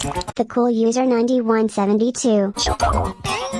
The cool user 9172.